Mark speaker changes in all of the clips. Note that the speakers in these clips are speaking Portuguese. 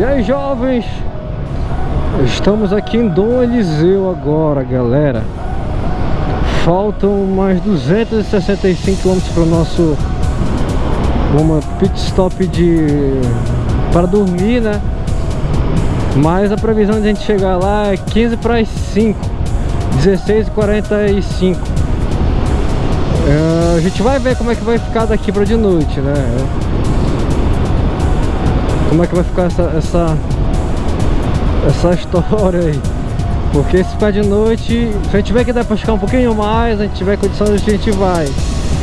Speaker 1: E aí jovens? Estamos aqui em Dom Eliseu agora galera. Faltam mais 265 km para o nosso uma pit stop de para dormir né? Mas a previsão de a gente chegar lá é 15 para as 5 16 e 45 é, a gente vai ver como é que vai ficar daqui para de noite né como é que vai ficar essa, essa, essa história aí. Porque se ficar de noite, se a gente tiver que dar pra ficar um pouquinho mais, a gente tiver condições, a gente vai.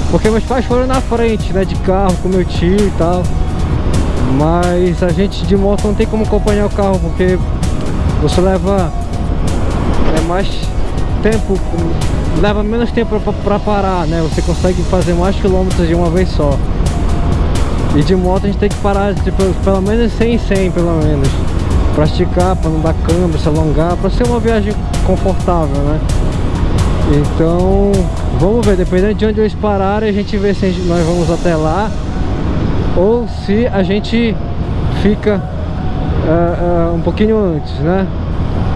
Speaker 1: Porque meus pais foram na frente, né, de carro com meu tio e tal. Mas a gente de moto não tem como acompanhar o carro, porque você leva é mais tempo, leva menos tempo pra, pra parar, né? Você consegue fazer mais quilômetros de uma vez só. E de moto a gente tem que parar tipo, pelo menos 100 em 100 pelo menos. Pra esticar, pra não dar câmbio, se alongar Pra ser uma viagem confortável, né? Então Vamos ver, dependendo de onde eles pararem A gente vê se nós vamos até lá. Ou se a gente fica uh, uh, Um pouquinho antes, né?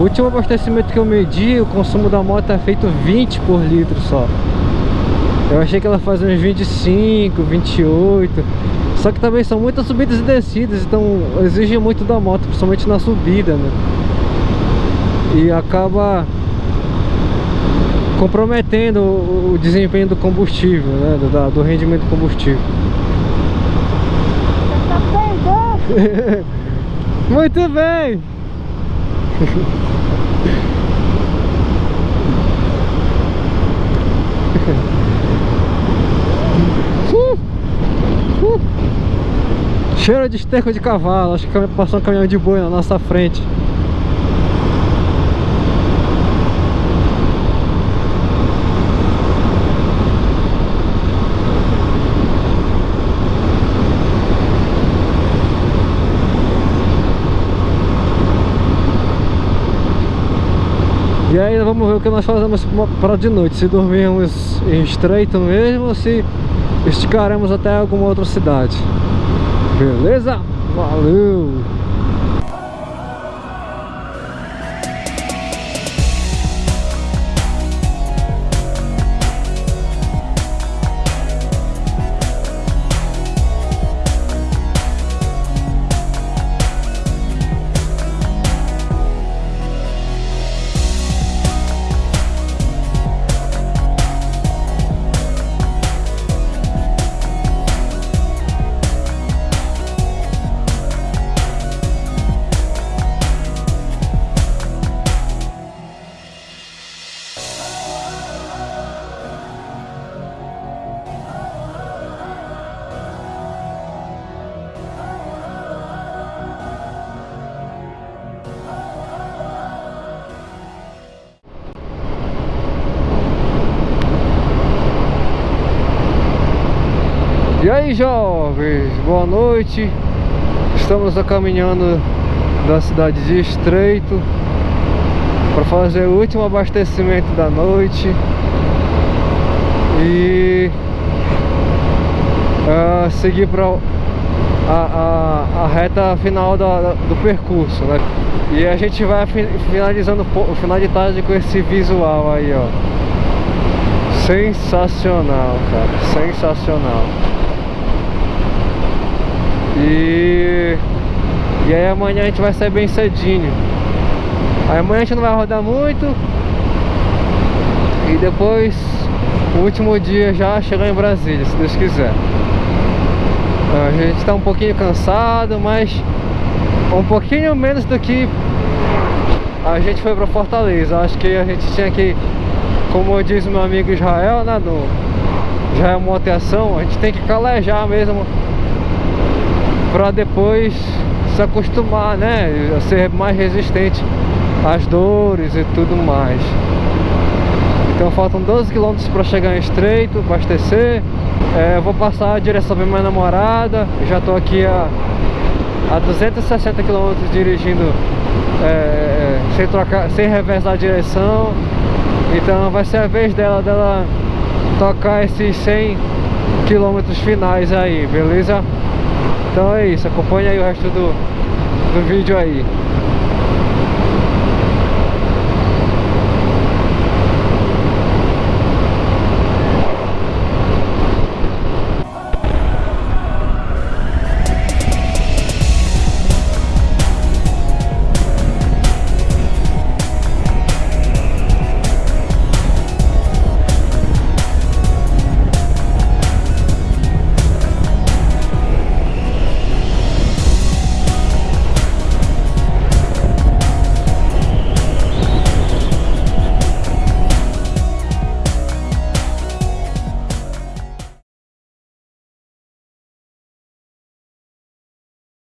Speaker 1: O último abastecimento que eu medi, o consumo da moto é feito 20 por litro só. Eu achei que ela fazia uns 25, 28 só que também são muitas subidas e descidas, então exige muito da moto, principalmente na subida, né? E acaba comprometendo o desempenho do combustível, né? Do, do rendimento do combustível. Tá muito bem! Cheiro de esterco de cavalo, acho que passou um caminhão de boi na nossa frente. E aí vamos ver o que nós fazemos para de noite Se dormirmos em estreito mesmo ou se esticaremos até alguma outra cidade Beleza? Valeu! E aí jovens, boa noite. Estamos caminhando da cidade de Estreito Para fazer o último abastecimento da noite. E uh, seguir para a, a, a, reta final da, do percurso né? E a gente vai finalizando o final de tarde com esse visual aí ó. Sensacional, cara, sensacional e, e aí amanhã a gente vai sair bem cedinho. Aí amanhã a gente não vai rodar muito. E depois O último dia já chegar em Brasília, se Deus quiser. A gente tá um pouquinho cansado, mas Um pouquinho menos do que A gente foi pra Fortaleza. Acho que a gente tinha que Como diz meu amigo Israel, né no, Já é uma ação A gente tem que calejar mesmo para depois se acostumar, né? Ser mais resistente às dores e tudo mais. Então faltam 12 km para chegar em Estreito, abastecer. É, vou passar a direção para minha namorada. já estou aqui a, a 260 km dirigindo é, sem, trocar, sem reversar a direção. Então vai ser a vez dela, dela tocar esses 100 km finais aí, beleza? Então é isso, acompanha aí o resto do, do vídeo aí.